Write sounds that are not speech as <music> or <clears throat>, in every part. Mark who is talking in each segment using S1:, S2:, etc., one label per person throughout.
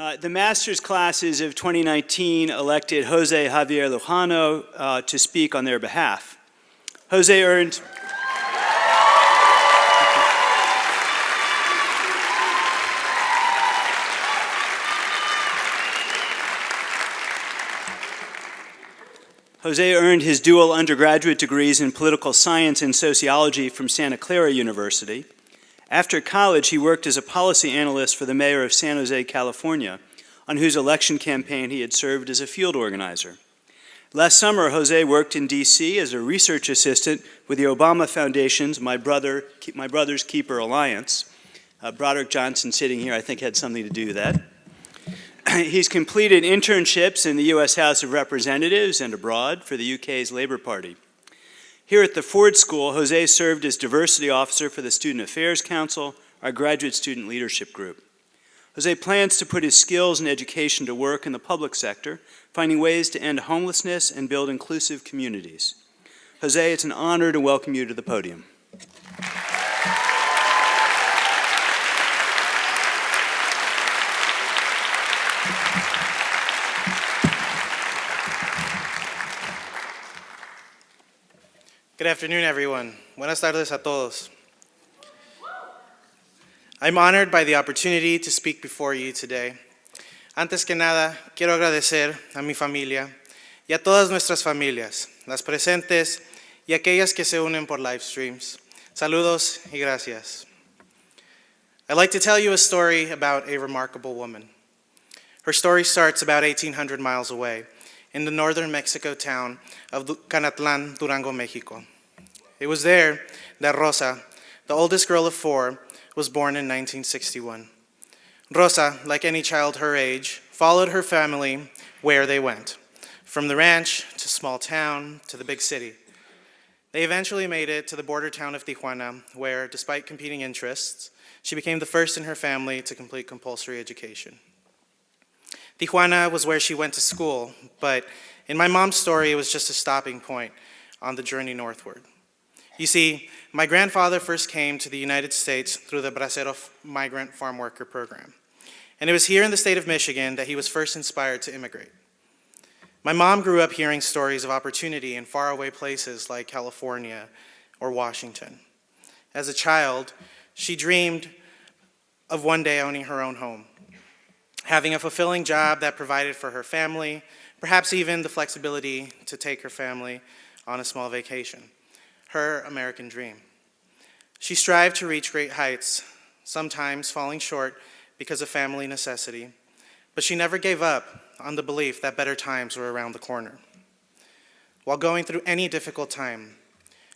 S1: Uh, the master's classes of 2019 elected Jose Javier Lujano uh, to speak on their behalf. Jose earned Jose earned his dual undergraduate degrees in political science and sociology from Santa Clara University. After college, he worked as a policy analyst for the mayor of San Jose, California, on whose election campaign he had served as a field organizer. Last summer, Jose worked in D.C. as a research assistant with the Obama Foundation's My, Brother, My Brother's Keeper Alliance. Uh, Broderick Johnson sitting here, I think, had something to do with that. <clears throat> He's completed internships in the U.S. House of Representatives and abroad for the UK's Labour Party. Here at the Ford School, Jose served as Diversity Officer for the Student Affairs Council, our graduate student leadership group. Jose plans to put his skills and education to work in the public sector, finding ways to end homelessness and build inclusive communities. Jose, it's an honor to welcome you to the podium.
S2: Good afternoon, everyone. Buenas tardes a todos. I'm honored by the opportunity to speak before you today. Antes que nada, quiero agradecer a mi familia y a todas nuestras familias, las presentes y aquellas que se unen por live streams. Saludos y gracias. I'd like to tell you a story about a remarkable woman. Her story starts about 1,800 miles away in the northern Mexico town of Canatlan, Durango, Mexico. It was there that Rosa, the oldest girl of four, was born in 1961. Rosa, like any child her age, followed her family where they went, from the ranch to small town to the big city. They eventually made it to the border town of Tijuana, where, despite competing interests, she became the first in her family to complete compulsory education. Tijuana was where she went to school, but in my mom's story, it was just a stopping point on the journey northward. You see, my grandfather first came to the United States through the Bracero Migrant Farm Worker Program. And it was here in the state of Michigan that he was first inspired to immigrate. My mom grew up hearing stories of opportunity in faraway places like California or Washington. As a child, she dreamed of one day owning her own home having a fulfilling job that provided for her family, perhaps even the flexibility to take her family on a small vacation. Her American dream. She strived to reach great heights, sometimes falling short because of family necessity, but she never gave up on the belief that better times were around the corner. While going through any difficult time,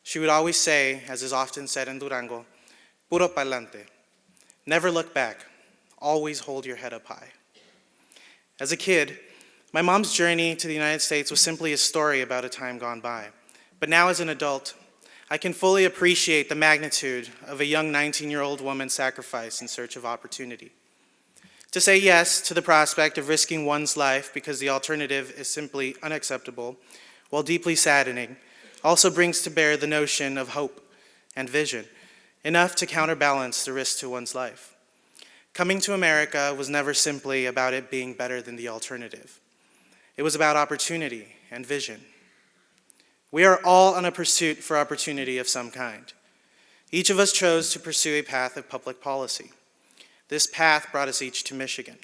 S2: she would always say, as is often said in Durango, puro pa'lante, never look back, always hold your head up high. As a kid, my mom's journey to the United States was simply a story about a time gone by. But now as an adult, I can fully appreciate the magnitude of a young 19-year-old woman's sacrifice in search of opportunity. To say yes to the prospect of risking one's life because the alternative is simply unacceptable, while deeply saddening, also brings to bear the notion of hope and vision, enough to counterbalance the risk to one's life. Coming to America was never simply about it being better than the alternative. It was about opportunity and vision. We are all on a pursuit for opportunity of some kind. Each of us chose to pursue a path of public policy. This path brought us each to Michigan.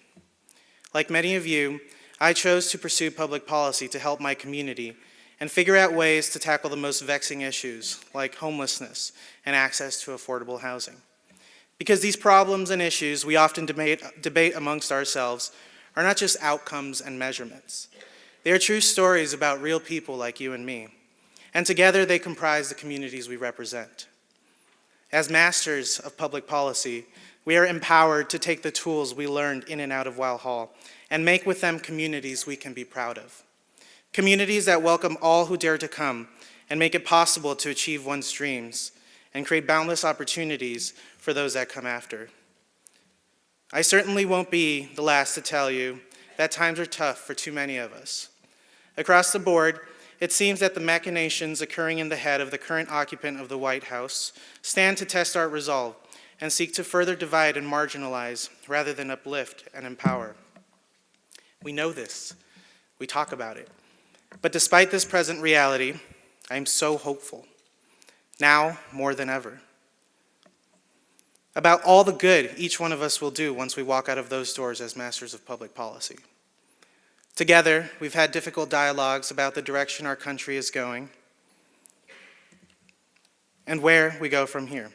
S2: Like many of you, I chose to pursue public policy to help my community and figure out ways to tackle the most vexing issues like homelessness and access to affordable housing. Because these problems and issues we often debate, debate amongst ourselves are not just outcomes and measurements. They are true stories about real people like you and me. And together they comprise the communities we represent. As masters of public policy, we are empowered to take the tools we learned in and out of Weill Hall and make with them communities we can be proud of. Communities that welcome all who dare to come and make it possible to achieve one's dreams and create boundless opportunities for those that come after. I certainly won't be the last to tell you that times are tough for too many of us. Across the board, it seems that the machinations occurring in the head of the current occupant of the White House stand to test our resolve and seek to further divide and marginalize rather than uplift and empower. We know this. We talk about it. But despite this present reality, I am so hopeful, now more than ever, about all the good each one of us will do once we walk out of those doors as masters of public policy. Together, we've had difficult dialogues about the direction our country is going and where we go from here.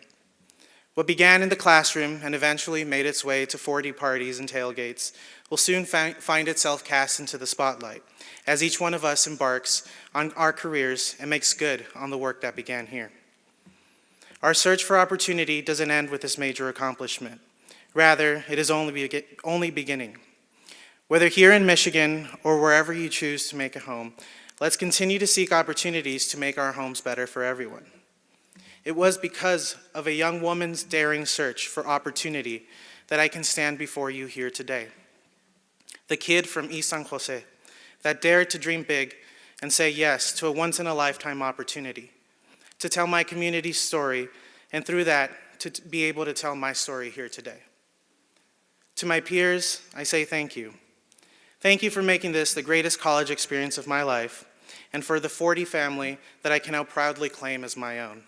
S2: What began in the classroom and eventually made its way to Ford parties and tailgates will soon fi- find itself cast into the spotlight as each one of us embarks on our careers and makes good on the work that began here. Our search for opportunity doesn't end with this major accomplishment. Rather, it is only, be- only beginning. Whether here in Michigan or wherever you choose to make a home, let's continue to seek opportunities to make our homes better for everyone. It was because of a young woman's daring search for opportunity that I can stand before you here today. The kid from East San Jose that dared to dream big and say yes to a once in a lifetime opportunity, to tell my community's story, and through that, to be able to tell my story here today. To my peers, I say thank you. Thank you for making this the greatest college experience of my life, and for the Ford family that I can now proudly claim as my own.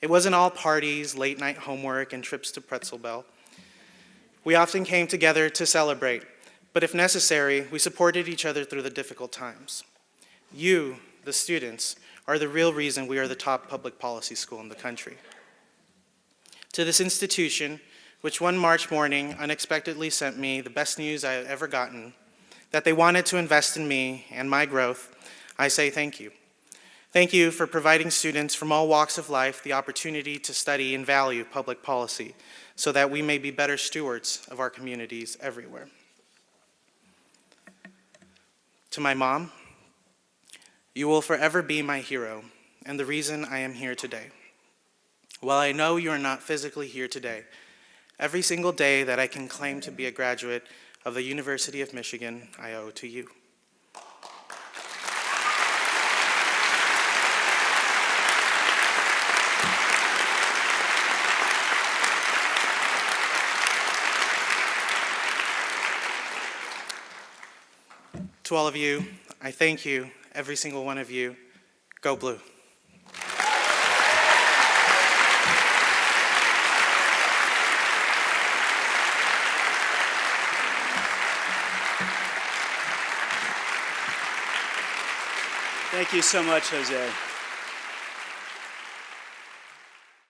S2: It wasn't all parties, late night homework, and trips to Pretzel Bell. We often came together to celebrate, but if necessary, we supported each other through the difficult times. You, the students, are the real reason we are the top public policy school in the country. To this institution, which one March morning unexpectedly sent me the best news I had ever gotten, that they wanted to invest in me and my growth, I say thank you. Thank you for providing students from all walks of life the opportunity to study and value public policy so that we may be better stewards of our communities everywhere. To my mom, you will forever be my hero and the reason I am here today. While I know you are not physically here today, every single day that I can claim to be a graduate of the University of Michigan, I owe to you. To all of you, I thank you, every single one of you. Go Blue.
S1: Thank you so much, Jose.